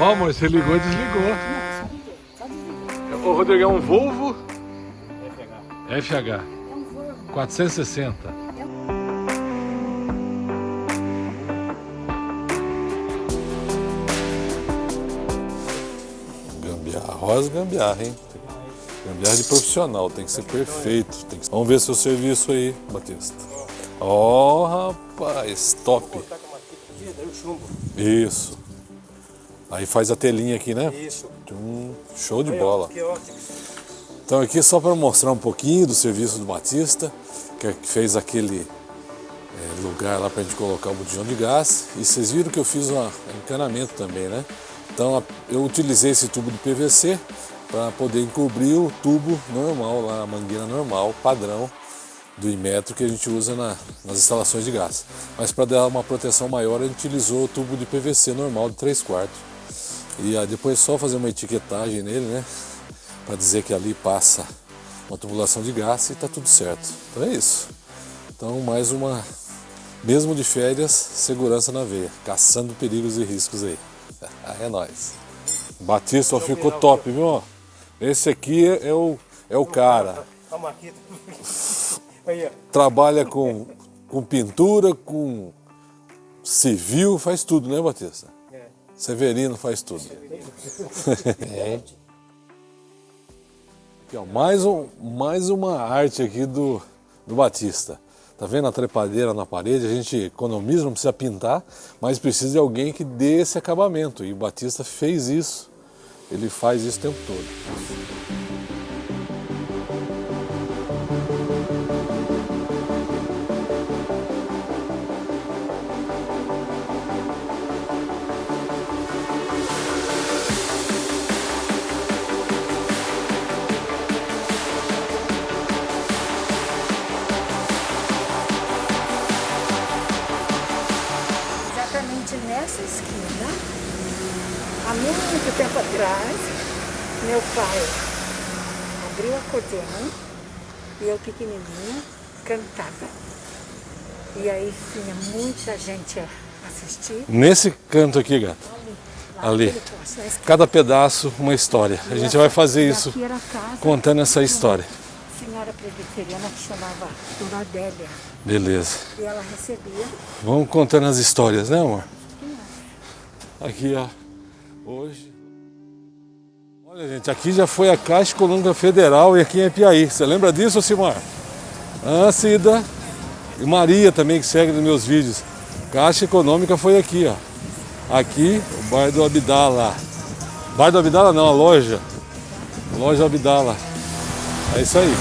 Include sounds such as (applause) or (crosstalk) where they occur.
Ó, amor, você ligou e desligou. Ô, Rodrigo, é um Volvo FH. FH. 460. Gambiarra, rosa gambiarra, hein? Gambiarra de profissional, tem que ser perfeito. Tem que... Vamos ver seu serviço aí, Batista. Ó, oh, rapaz, top. Isso. Aí faz a telinha aqui, né? Isso. Hum, show de bola. Então aqui só para mostrar um pouquinho do serviço do Batista, que fez aquele é, lugar lá para a gente colocar o botijão de gás. E vocês viram que eu fiz um encanamento também, né? Então eu utilizei esse tubo de PVC para poder encobrir o tubo normal, lá a mangueira normal, padrão do Imetro que a gente usa na, nas instalações de gás. Mas para dar uma proteção maior a gente utilizou o tubo de PVC normal de 3 quartos. E ah, depois só fazer uma etiquetagem nele, né? Para dizer que ali passa uma tubulação de gás e está tudo certo. Então é isso. Então mais uma, mesmo de férias, segurança na veia, caçando perigos e riscos aí. (laughs) é nóis. Batista ó, ficou top, viu? Esse aqui é o, é o cara. Trabalha com, com pintura, com civil, faz tudo, né Batista? Severino faz tudo. é. (laughs) Aqui, ó, mais, um, mais uma arte aqui do, do Batista. Tá vendo a trepadeira na parede? A gente economiza, não precisa pintar, mas precisa de alguém que dê esse acabamento. E o Batista fez isso. Ele faz isso o tempo todo. Há muito tempo atrás, meu pai abriu a acordeão e eu pequenininha cantava. E aí tinha muita gente a assistir. Nesse canto aqui, gato? Ali. Ali. Cada pedaço uma história. A gente vai fazer isso contando essa história senhora presbiteriana que chamava Dona Adélia. Beleza. E ela recebia. Vamos contando as histórias, né amor? Aqui, ó. Hoje. Olha, gente, aqui já foi a Caixa Econômica Federal e aqui em Piaí. Você lembra disso, Simar? Ah, Cida. E Maria também, que segue nos meus vídeos. Caixa Econômica foi aqui, ó. Aqui, o bairro do Abdala. Bairro do Abdala não, a loja. Loja Abdala. É isso aí.